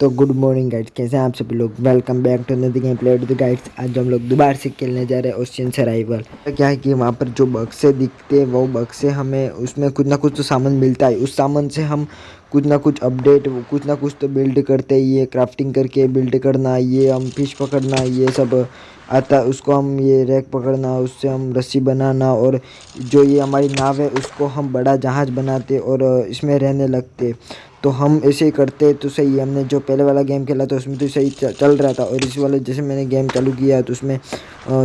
तो good morning guides कैसे हैं आप सभी लोग? वेलकम बैक टू नदी game play to the guides आज हम लोग दोबारा से खेलने जा रहे हैं ओशियन सराइवल क्या है कि वहाँ पर जो बक्से दिखते हैं, वो बक्से हमें उसमें कुछ ना कुछ तो सामान मिलता है। उस सामान से हम कुछ ना कुछ अपडेट कुछ ना कुछ तो बिल्ड करते ये क्राफ्टिंग करके बिल्ड करना, ये हम फ़िश पकड़ना, ये सब आता, उसको हम ये रैक पकड़ना, उससे हम रस्सी बनाना और जो ये हमारी नाव है, उसको हम बड़ा जहाज़ बनाते और इसमें रहने लगते। तो हम ऐसे ही करते तो सही, हमने जो पहले वाला गेम खेला था उसमें तो सही चल रहा था और इस वाले जैसे मैंने गेम चालू किया तो उसमें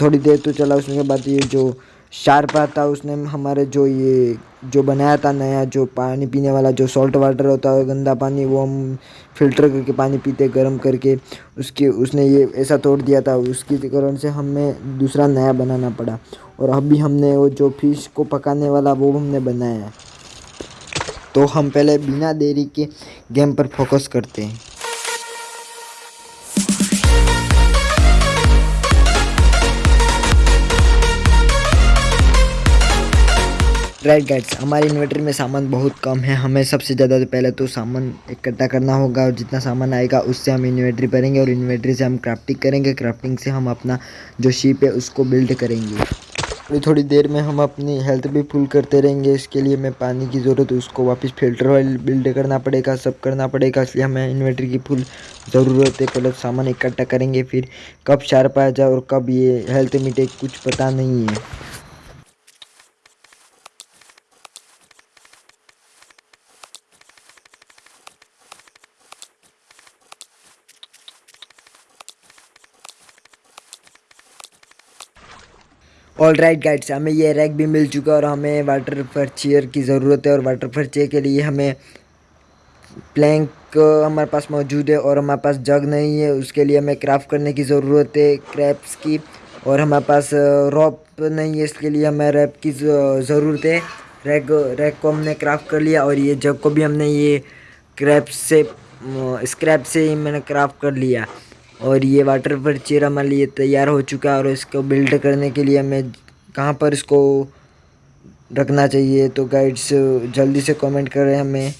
थोड़ी देर तो चला उसके बाद ये जो शार्प आता उसने हमारे जो ये, जो बनाया था नया जो पानी पीने वाला जो सॉल्ट वाटर होता है, गंदा पानी वो हम फ़िल्टर करके पानी पीते गर्म करके, उसके, उसने ये ऐसा तोड़ दिया था, उसकी कारण से हमें दूसरा नया बनाना पड़ा। और अभी हमने वो जो फ़िश को पकाने वाला वो हमने बनाया है। तो हम पहले बिना देरी के गेम पर फोकस करते हैं। राइट गाइड्स हमारे इन्वर्टर में सामान बहुत कम है। हमें सबसे ज़्यादा तो पहले तो सामान इकट्ठा करना होगा और जितना सामान आएगा उससे हम इन्वर्टरी भरेंगे और इन्वर्टरी से हम क्राफ्टिंग करेंगे। क्राफ्टिंग से हम अपना जो शिप है उसको बिल्ड करेंगे। थोड़ी थोड़ी देर में हम अपनी हेल्थ भी फुल करते रहेंगे, इसके लिए हमें पानी की ज़रूरत, उसको वापस फ़िल्टर ऑयल बिल्ड करना पड़ेगा, सब करना पड़ेगा, इसलिए हमें इन्वर्टर की फुल ज़रूरत है पहले सामान इकट्ठा करेंगे, फिर कब चार पाया जाए और कब ये हेल्थ मीटे कुछ पता नहीं है। ऑल राइट गाइड्स हमें ये रैक भी मिल चुका है और हमें वाटर फर्चियर की ज़रूरत है और वाटर फर्चियर के लिए हमें प्लैंक हमारे पास मौजूद है और हमारे पास जग नहीं है। उसके लिए हमें क्राफ्ट करने की ज़रूरत है क्रैप्स की और हमारे पास रॉप नहीं है, इसके लिए हमें रैप की ज़रूरत है। रैक रैक को हमने क्राफ्ट कर लिया और ये जग को भी हमने ये क्रैप से स्क्रैप से ही मैंने क्राफ्ट कर लिया। और ये वाटर पर चेयर हमारे लिए तैयार हो चुका है और इसको बिल्ड करने के लिए हमें कहाँ पर इसको रखना चाहिए? तो गाइड्स जल्दी से कमेंट करें हमें।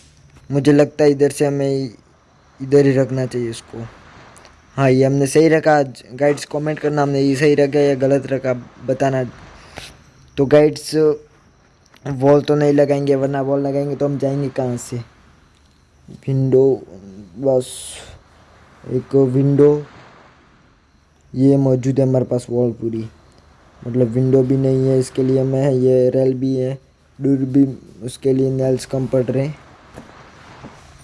मुझे लगता है इधर से हमें इधर ही रखना चाहिए इसको। हाँ ये हमने सही रखा। गाइड्स कमेंट करना हमने ये सही रखा या गलत रखा बताना। तो गाइड्स वॉल तो नहीं लगाएँगे, वरना वॉल लगाएँगे तो हम जाएँगे कहाँ से? विंडो बस। एक विंडो ये मौजूद है हमारे पास वॉल पूरी। मतलब विंडो भी नहीं है, इसके लिए मैं ये रेल भी है दूर भी उसके लिए नेल्स कम पड़ रहे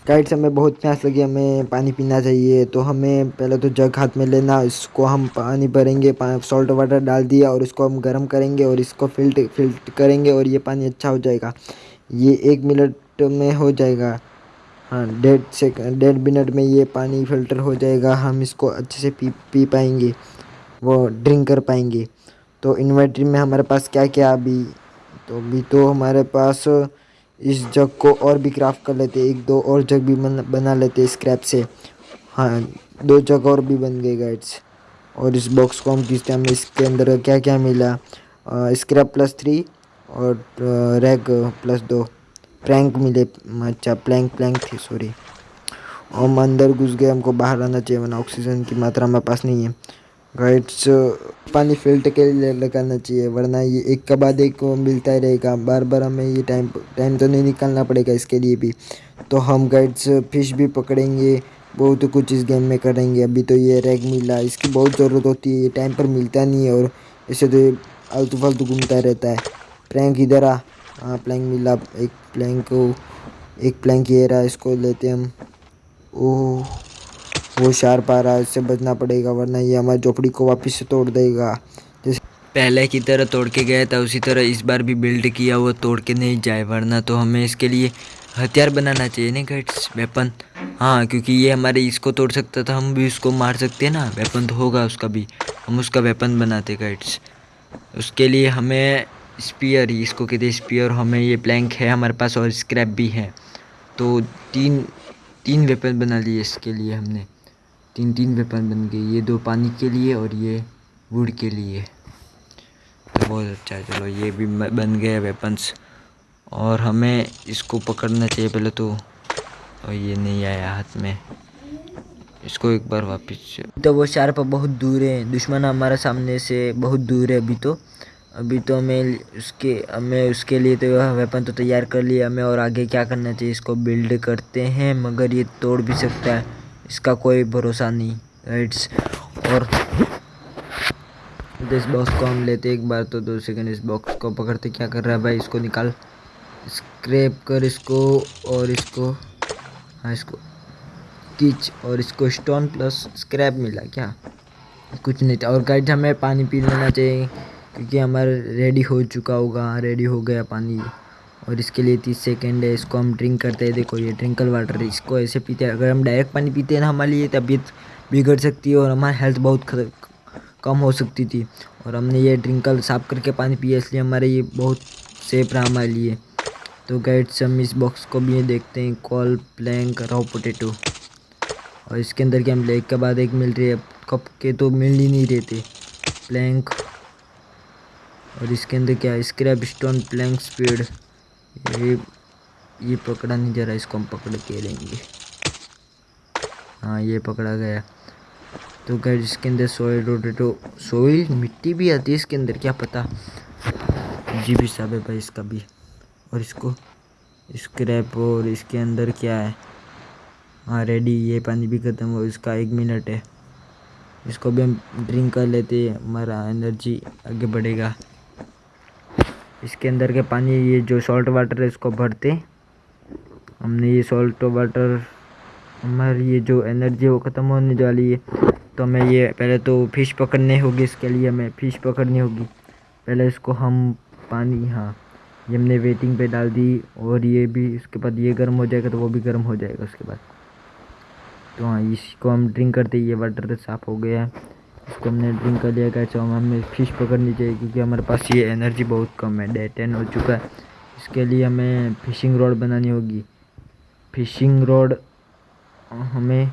काइट से हमें बहुत प्यास लगी, हमें पानी पीना चाहिए तो हमें पहले तो जग हाथ में लेना, इसको हम पानी भरेंगे सॉल्ट वाटर डाल दिया और इसको हम गर्म करेंगे और इसको फिल्ट फिल्ट करेंगे और ये पानी अच्छा हो जाएगा। ये एक मिनट में हो जाएगा। हाँ डेढ़ से डेढ़ मिनट में ये पानी फ़िल्टर हो जाएगा हम इसको अच्छे से पी पी पाएँगे वो ड्रिंक कर पाएँगे। तो इन्वर्टर में हमारे पास क्या क्या अभी? तो अभी तो हमारे पास इस जग को और भी क्राफ्ट कर लेते एक दो और जग भी बन, बना लेते स्क्रैप से। हाँ दो जग और भी बन गए गाइड्स और इस बॉक्स को हम खींचते हमें इसके अंदर क्या क्या मिला स्क्रैप प्लस थ्री और रैग प्लस दो। प्लैंक मिले अच्छा प्लैंक प्लैंक थे सॉरी हम अंदर घुस गए, हमको बाहर आना चाहिए, वरना ऑक्सीजन की मात्रा हमारे पास नहीं है. गाइड्स पानी फ़िल्टर के लिए लगाना चाहिए, वरना ये एक के बाद एक मिलता ही रहेगा. बार बार हमें ये टाइम टाइम तो नहीं निकालना पड़ेगा इसके लिए भी. तो हम गाइड्स फ़िश भी पकड़ेंगे, बहुत कुछ इस गेम में करेंगे. अभी तो ये रैग मिला, इसकी बहुत ज़रूरत होती है, ये टाइम पर मिलता नहीं है और ऐसे तो ये आलतू फालतू घूमता रहता है. प्रैंक इधर आ. हाँ प्लैंक मिला। एक प्लैंक को, एक प्लैंक ये रहा, इसको लेते हम। ओह, वो शार्प आ रहा है इससे बचना पड़ेगा, वरना ये हमारी झोपड़ी को वापस से तोड़ देगा। जैसे पहले की तरह तोड़ के गया था, उसी तरह इस बार भी बिल्ड किया, वो तोड़ के नहीं जाए, वरना तो हमें इसके लिए हथियार बनाना चाहिए ना गाइड्स वेपन हाँ क्योंकि ये हमारे इसको तोड़ सकता था, हम भी उसको मार सकते हैं ना। वेपन तो होगा उसका भी। हम उसका वेपन बनाते गाइड्स उसके लिए हमें स्पीयर इसको कहते हैं स्पीयर। हमें ये प्लैंक है हमारे पास और स्क्रैप भी है। तो तीन तीन वेपन बना लिए इसके लिए हमने। तीन तीन वेपन बन गए ये दो पानी के लिए और ये वुड के लिए। तो बहुत अच्छा है। चलो, ये भी बन गए वेपन्स और हमें इसको पकड़ना चाहिए पहले तो। और ये नहीं आया हाथ में। इसको एक बार वापस। तो वो शार्प बहुत दूर है। दुश्मन हमारे सामने से बहुत दूर है अभी तो। अभी तो हमें उसके हमें उसके लिए तो वेपन तो तैयार कर लिया। हमें और आगे क्या करना चाहिए? इसको बिल्ड करते हैं, मगर ये तोड़ भी सकता है। इसका कोई भरोसा नहीं राइट्स और इस बॉक्स को हम लेते एक बार तो दो सेकंड इस बॉक्स को पकड़ते क्या कर रहा है भाई? इसको निकाल स्क्रैप कर इसको और इसको हाँ इसको किच और इसको स्टोन प्लस स्क्रैप मिला क्या? कुछ नहीं था। और गाइड हमें पानी पी लेना चाहिए। क्योंकि हमारा रेडी हो चुका होगा रेडी हो गया पानी। और इसके लिए तीस सेकेंड है, इसको हम ड्रिंक करते हैं। देखो, ये ड्रिंकल वाटर इसको ऐसे पीते हैं। अगर हम डायरेक्ट पानी पीते हैं ना हमारे लिए, तबीयत बिगड़ सकती है और हमारी हेल्थ बहुत कम हो सकती थी। और हमने ये ड्रिंकल साफ़ करके पानी पिया, इसलिए हमारे ये बहुत सेफ़ रहा हमारे लिए। तो गाइड्स हम इस बॉक्स को भी देखते हैं कॉल प्लैंक राव पोटेटो और इसके अंदर क्या, हम एक के बाद एक मिल रही है कप के तो मिल ही नहीं रहते प्लैंक और इसके अंदर क्या स्क्रैप स्टोन प्लैंक स्पीड ये ये पकड़ा नहीं जा रहा, इसको हम पकड़ के लेंगे। हाँ ये पकड़ा गया। तो गाइड इसके अंदर सोयल रोटेटो सोयल मिट्टी भी आती है इसके अंदर, क्या पता? जी भी साहब है भाई, इसका भी। और इसको स्क्रैप और इसके अंदर क्या है? हाँ रेडी ये पानी भी ख़त्म हो, इसका एक मिनट है। इसको भी हम ड्रिंक कर लेते हैं, हमारा एनर्जी आगे बढ़ेगा। इसके अंदर के पानी, ये जो सॉल्ट वाटर है, इसको भरते। हमने ये सॉल्ट वाटर हमारी ये जो एनर्जी है, वो ख़त्म होने वाली है। तो हमें ये, पहले तो फ़िश पकड़ने होगी इसके लिए, हमें फ़िश पकड़नी होगी। पहले इसको हम पानी हाँ ये हमने वेटिंग पे डाल दी, और ये भी, इसके बाद ये गर्म हो जाएगा तो वो भी गर्म हो जाएगा उसके बाद। तो हाँ इसको हम ड्रिंक करते, ये वाटर साफ़ हो गया। इसको हमने ड्रिंक कर लिया गया तो हमें फ़िश पकड़नी चाहिए क्योंकि हमारे पास ये एनर्जी बहुत कम है डे टेन हो चुका है। इसके लिए हमें फ़िशिंग रॉड बनानी होगी। फ़िशिंग रॉड हमें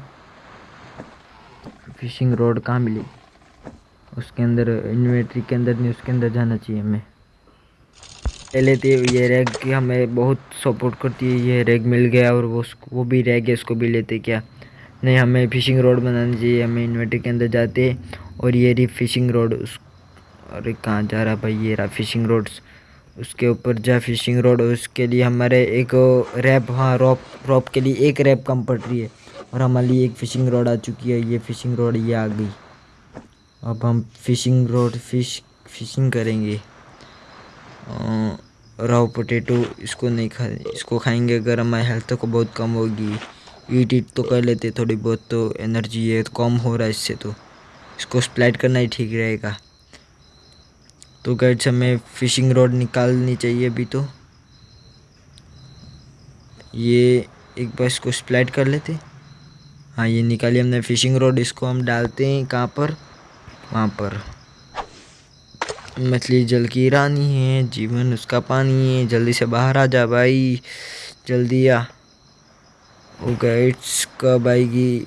फ़िशिंग रॉड कहाँ मिली? उसके अंदर इन्वेंट्री के अंदर नहीं, उसके अंदर जाना चाहिए हमें। पहले तो ये रैग की हमें बहुत सपोर्ट करती है, ये रैग मिल गया और वो वो भी रैग है, उसको भी लेते क्या? नहीं, हमें फ़िशिंग रोड बनानी चाहिए, हमें इन्वर्टर के अंदर जाते और ये रही फ़िशिंग रोड उस, अरे कहाँ जा रहा भाई, ये रहा फ़िशिंग रोड्स उसके ऊपर जा फिशिंग रोड उसके लिए हमारे एक रैप हाँ रॉप रॉप के लिए एक रैप कम पड़ रही है और हमारे लिए एक फ़िशिंग रोड आ चुकी है, ये फ़िशिंग रोड ये आ गई। अब हम फ़िशिंग रोड फ़िश फिशिंग करेंगे। राव पोटैटो इसको नहीं खा, इसको खाएँगे अगर हमारी हेल्थ को बहुत कम होगी। ईट ईट तो कर लेते थोड़ी बहुत तो एनर्जी है तो कम हो रहा है इससे तो। इसको स्प्लाइट करना ही ठीक रहेगा। तो गाइड्स हमें फिशिंग रॉड निकालनी चाहिए अभी तो। ये एक बार इसको स्प्लाइट कर लेते। हाँ ये निकाली हमने फिशिंग रॉड इसको हम डालते हैं कहाँ पर? वहाँ पर। मछली जल की रानी है, जीवन उसका पानी है, जल्दी से बाहर आ जा भाई, जल्दी आ। वो गाइड्स कब आएगी?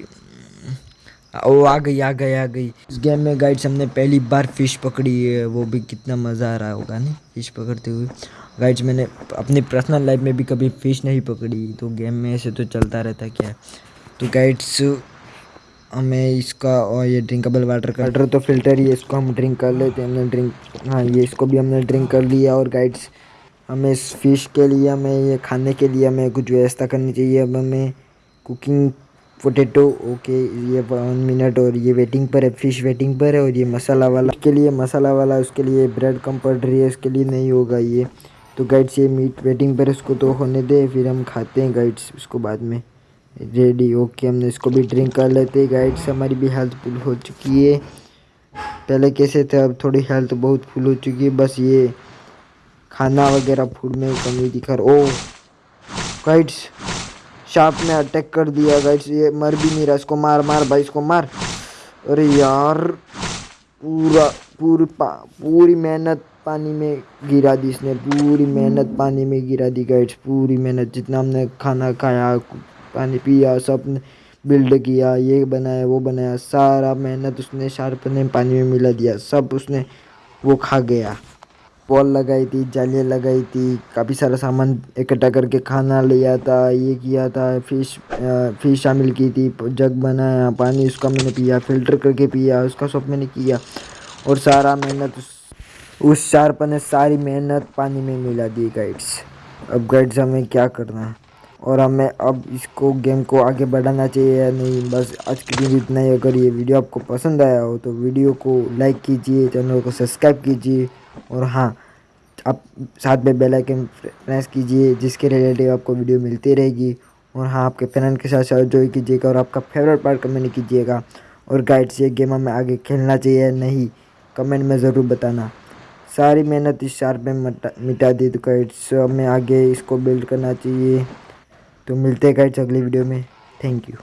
ओ आ गई आ गई आ गई। इस गेम में गाइड्स हमने पहली बार फ़िश पकड़ी है, वो भी कितना मज़ा आ रहा होगा, नहीं? फ़िश पकड़ते हुए। गाइड्स मैंने अपनी पर्सनल लाइफ में भी कभी फ़िश नहीं पकड़ी तो गेम में ऐसे तो चलता रहता क्या? तो गाइड्स हमें इसका और ये ड्रिंकेबल वाटर का वाटर तो फ़िल्टर ही है, इसको हम ड्रिंक कर लेते हैं, हमने ड्रिंक हाँ ये इसको भी हमने ड्रिंक कर लिया और गाइड्स हमें इस फ़िश के लिए, हमें ये खाने के लिए, हमें कुछ व्यवस्था करनी चाहिए, अब हमें कुकिंग पोटैटो ओके ये वन मिनट और ये वेटिंग पर है फ़िश वेटिंग पर है और ये मसाला वाला, उसके लिए मसाला वाला, उसके लिए ब्रेड कम पड़ रही है, उसके लिए नहीं होगा ये। तो गाइड्स ये मीट वेटिंग पर उसको तो होने दे, फिर हम खाते हैं गाइड्स उसको बाद में। रेडी ओके हमने इसको भी ड्रिंक कर लेते हैं। गाइड्स हमारी भी हेल्थ फुल हो चुकी है। पहले कैसे थे, अब थोड़ी हेल्थ बहुत फुल हो चुकी है, बस ये खाना वगैरह फ़ूड में कमी दिखा ओ गाइड्स शार्प ने अटैक कर दिया गाइड्स ये मर भी नहीं रहा, इसको मार मार, भाई, इसको मार। अरे यार, पूरा, पूरी पूरी मेहनत पानी में गिरा दी इसने। पूरी मेहनत पानी में गिरा दी गाइड्स पूरी मेहनत, जितना हमने खाना खाया, पानी पिया सब बिल्ड किया, ये बनाया, वो बनाया, सारा मेहनत उसने शार्प ने पानी में मिला दिया, सब उसने वो खा गया। वॉल लगाई थी, जालियाँ लगाई थी, काफ़ी सारा सामान इकट्ठा करके खाना लिया था ये किया था, फ़िश फ़िश शामिल की थी, जग बनाया, पानी उसका मैंने पिया, फ़िल्टर करके पिया, उसका सब मैंने किया, और सारा मेहनत उस उस शार्प ने सारी मेहनत पानी में मिला दी गाइड्स अब गाइड्स हमें क्या करना? है और हमें अब इसको गेम को आगे बढ़ाना चाहिए या नहीं? बस आज के दिन इतना ही। अगर ये वीडियो आपको पसंद आया हो तो वीडियो को लाइक कीजिए चैनल को सब्सक्राइब कीजिए। और हाँ आप साथ में बेल आइकन प्रेस कीजिए, जिसके रिलेटिव आपको वीडियो मिलती रहेगी। और हाँ आपके फ्रेंड के साथ साथ जो कीजिएगा और आपका फेवरेट पार्ट कमेंट कीजिएगा। और गाइड से गेम हमें आगे खेलना चाहिए, नहीं कमेंट में ज़रूर बताना। सारी मेहनत इस शार्प में मिटा दी तो गाइड्स हमें आगे इसको बिल्ड करना चाहिए। तो मिलते हैं गाइड्स अगली वीडियो में। Thank you